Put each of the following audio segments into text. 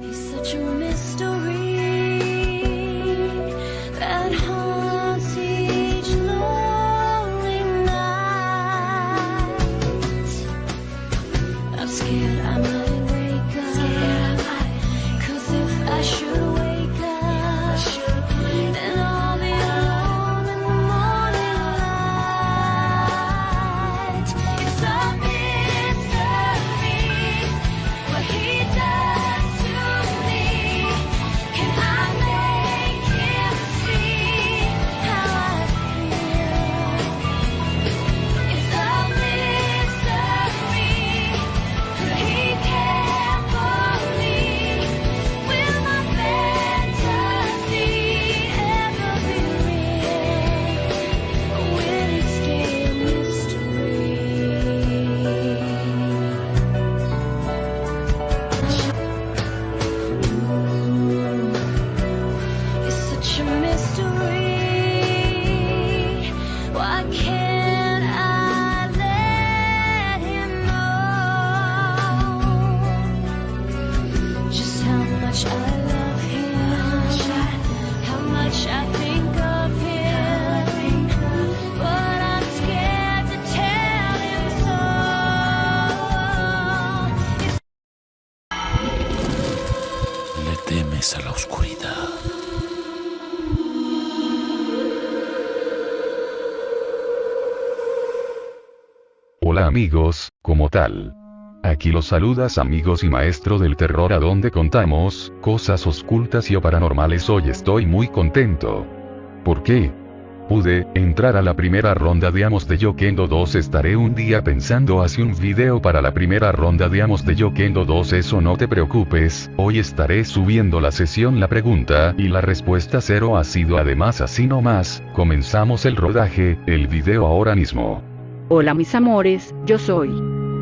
He's such a mystery Le temes a la oscuridad. Hola amigos, como tal. Aquí los saludas amigos y maestro del terror a donde contamos, cosas ocultas y o paranormales hoy estoy muy contento. ¿Por qué? Pude, entrar a la primera ronda de Amos de Yokendo 2 estaré un día pensando hace un video para la primera ronda de Amos de Yokendo 2 eso no te preocupes, hoy estaré subiendo la sesión la pregunta y la respuesta cero ha sido además así nomás, comenzamos el rodaje, el video ahora mismo. Hola mis amores, yo soy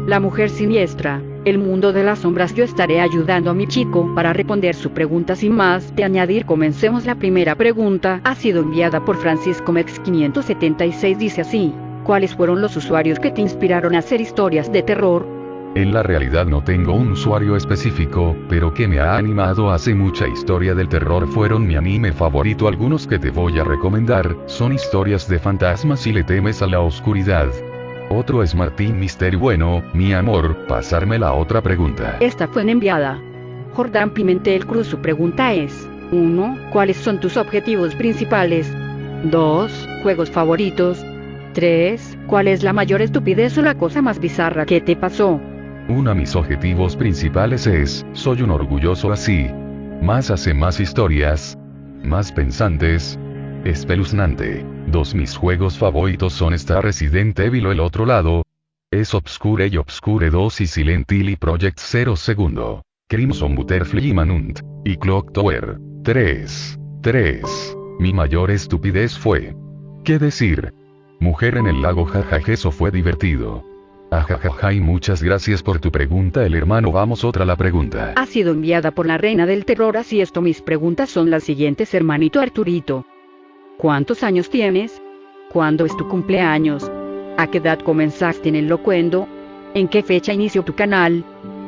la mujer siniestra, el mundo de las sombras. Yo estaré ayudando a mi chico para responder su pregunta sin más de añadir. Comencemos la primera pregunta. Ha sido enviada por Francisco Mex 576. Dice así. ¿Cuáles fueron los usuarios que te inspiraron a hacer historias de terror? En la realidad no tengo un usuario específico, pero que me ha animado a hacer mucha historia del terror fueron mi anime favorito. Algunos que te voy a recomendar, son historias de fantasmas y le temes a la oscuridad. Otro es Martín Mister bueno, mi amor, pasarme la otra pregunta. Esta fue enviada. Jordán Pimentel Cruz. Su pregunta es: 1. ¿Cuáles son tus objetivos principales? 2. ¿Juegos favoritos? 3. ¿Cuál es la mayor estupidez o la cosa más bizarra que te pasó? Uno de mis objetivos principales es, soy un orgulloso así. Más hace más historias. Más pensantes. Espeluznante. Dos mis juegos favoritos son Star Resident Evil o el otro lado. Es Obscure y Obscure 2 y Silent Hill y Project 0 segundo. Crimson Butterfly y Manhunt. Y Clock Tower. 3. 3. Mi mayor estupidez fue. ¿Qué decir? Mujer en el lago jajaja eso fue divertido. Ajajaja y muchas gracias por tu pregunta el hermano vamos otra la pregunta. Ha sido enviada por la reina del terror. Así esto mis preguntas son las siguientes hermanito Arturito. ¿Cuántos años tienes? ¿Cuándo es tu cumpleaños? ¿A qué edad comenzaste en el locuendo? ¿En qué fecha inició tu canal?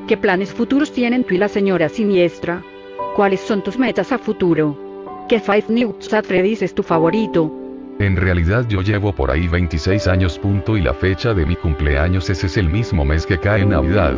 ¿Qué planes futuros tienen tú y la señora siniestra? ¿Cuáles son tus metas a futuro? ¿Qué Five News at Freddy's es tu favorito? En realidad yo llevo por ahí 26 años punto y la fecha de mi cumpleaños es el mismo mes que cae Navidad.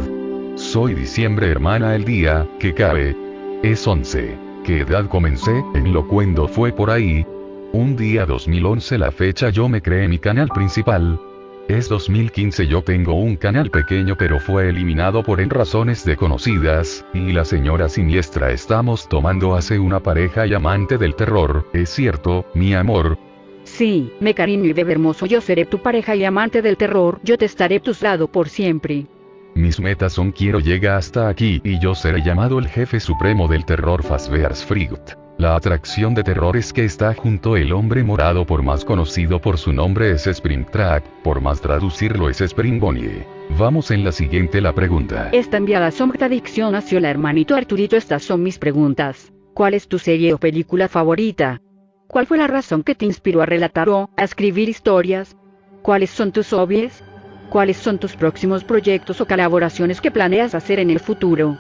Soy diciembre hermana el día, que cabe. Es 11. ¿Qué edad comencé? En locuendo fue por ahí, un día 2011 la fecha yo me creé mi canal principal. Es 2015 yo tengo un canal pequeño pero fue eliminado por en razones desconocidas, y la señora siniestra estamos tomando hace una pareja y amante del terror, es cierto, mi amor. Sí, me cariño y bebé hermoso yo seré tu pareja y amante del terror, yo te estaré a tu lado por siempre. Mis metas son quiero llega hasta aquí y yo seré llamado el jefe supremo del terror Fazbear's Fruit. La atracción de terror es que está junto el hombre morado por más conocido por su nombre es Springtrap, por más traducirlo es Springbonnie. Vamos en la siguiente la pregunta. Esta enviada sombra adicción hacia la hermanito Arturito estas son mis preguntas. ¿Cuál es tu serie o película favorita? ¿Cuál fue la razón que te inspiró a relatar o a escribir historias? ¿Cuáles son tus hobbies? ¿Cuáles son tus próximos proyectos o colaboraciones que planeas hacer en el futuro?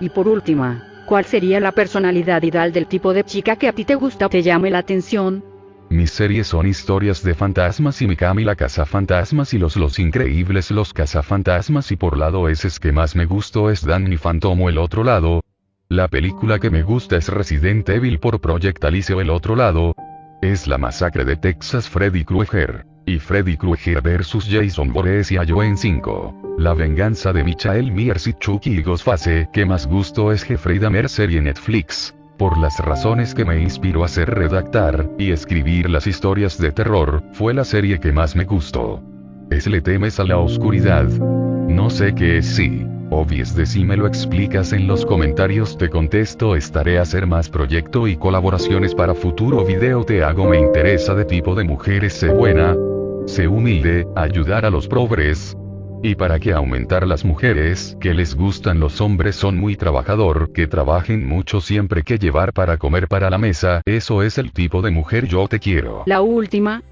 Y por última, ¿Cuál sería la personalidad ideal del tipo de chica que a ti te gusta o te llame la atención? Mis series son historias de fantasmas y Mikami la cazafantasmas y los Los Increíbles los cazafantasmas y por lado ese es que más me gustó es Danny Phantom el otro lado. La película que me gusta es Resident Evil por Project Alice el otro lado. Es la masacre de Texas Freddy Krueger. Y Freddy Krueger vs Jason Voorhees y Ayo en 5. La venganza de Michael Myers y Chucky y Ghostface que más gusto es Jeffrey Dahmer serie Netflix por las razones que me inspiró a hacer redactar y escribir las historias de terror, fue la serie que más me gustó. ¿Es le temes a la oscuridad? No sé qué es sí. Obvies de si me lo explicas en los comentarios te contesto estaré a hacer más proyecto y colaboraciones para futuro video te hago me interesa de tipo de mujeres sé buena, sé humilde, ayudar a los pobres, y para que aumentar las mujeres que les gustan los hombres son muy trabajador, que trabajen mucho siempre que llevar para comer para la mesa, eso es el tipo de mujer yo te quiero. La última,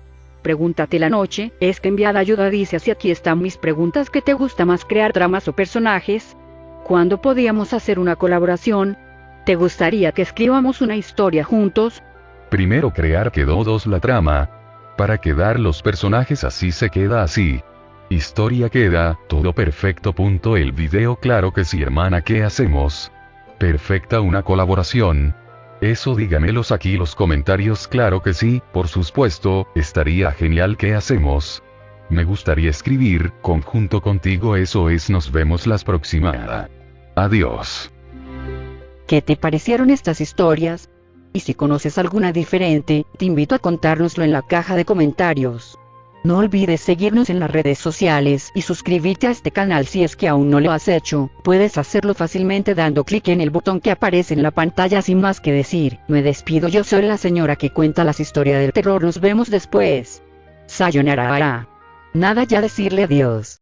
pregúntate la noche, es que enviada ayuda dice así aquí están mis preguntas que te gusta más crear dramas o personajes. ¿Cuándo podíamos hacer una colaboración? ¿Te gustaría que escribamos una historia juntos? Primero crear quedó dos la trama. Para quedar los personajes así se queda así. Historia queda, todo perfecto. Punto el video claro que sí hermana ¿qué hacemos? Perfecta una colaboración. Eso dígamelos aquí los comentarios claro que sí, por supuesto, estaría genial ¿qué hacemos? Me gustaría escribir, conjunto contigo eso es nos vemos las próximas. Adiós. ¿Qué te parecieron estas historias? Y si conoces alguna diferente, te invito a contárnoslo en la caja de comentarios. No olvides seguirnos en las redes sociales y suscribirte a este canal si es que aún no lo has hecho. Puedes hacerlo fácilmente dando clic en el botón que aparece en la pantalla sin más que decir. Me despido yo soy la señora que cuenta las historias del terror. Nos vemos después. Sayonara. Nada ya decirle adiós.